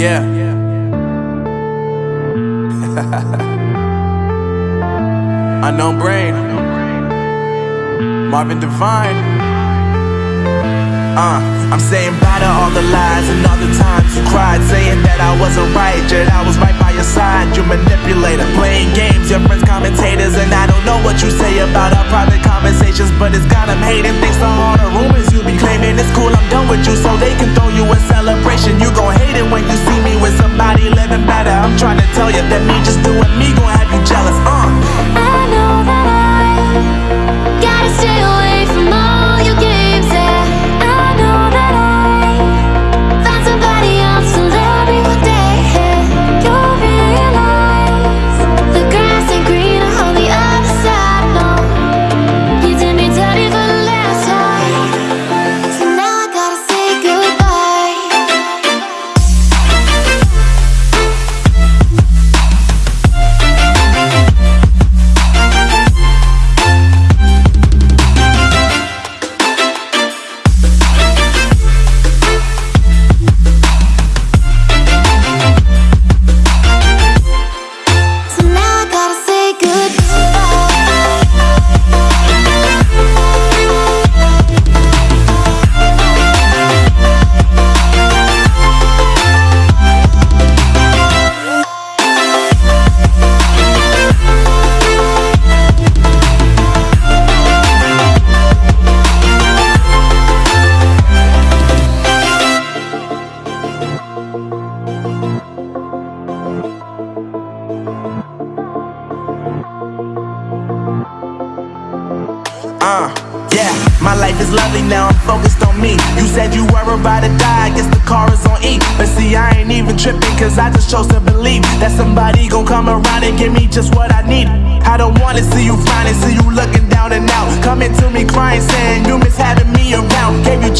Yeah. Unknown brain. Marvin Divine. Uh, I'm saying bye to all the lies and all the times you cried, saying that I wasn't right, yet I was right by your side. You manipulator, playing games, your friends commentators, and I don't know what you say about our private conversations, but it's got them hating. Thanks to all the rumors you be claiming, it's cool. I'm done with you, so you that me just doing me gon' have you jealous. Uh, yeah, my life is lovely now, I'm focused on me. You said you were about to die, I guess the car is on E. But see, I ain't even tripping, cause I just chose to believe that somebody gon' come around and give me just what I need. I don't wanna see you frowning, see you looking down and out. Coming to me crying, saying you miss having me around. Gave you